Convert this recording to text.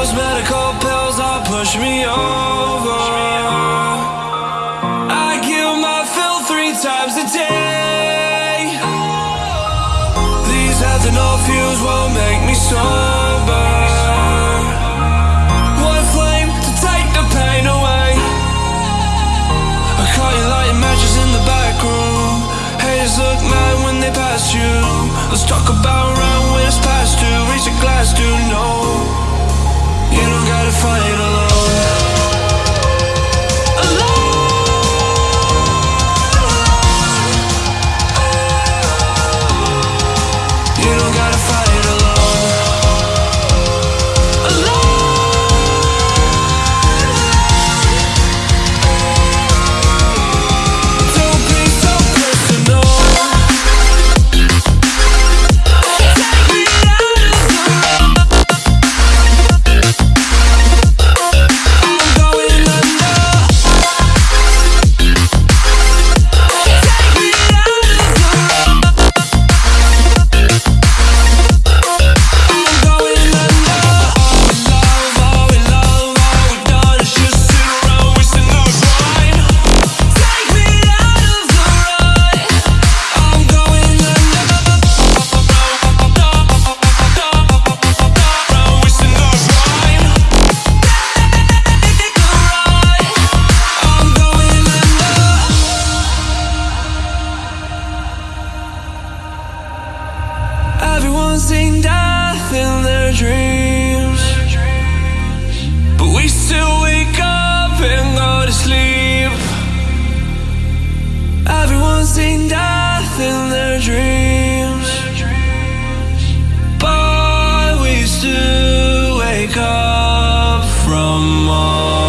Those medical pills all push me over. I kill my fill three times a day. These ethanol fumes won't make me sober. One flame to take the pain away. I caught you lighting matches in the back room. Haters look mad when they pass you. Let's talk about right when it's past to Raise a glass to no choosing death in their dreams. But we still wake up and go to sleep. Everyone's seen death in their dreams. But we still wake up from all.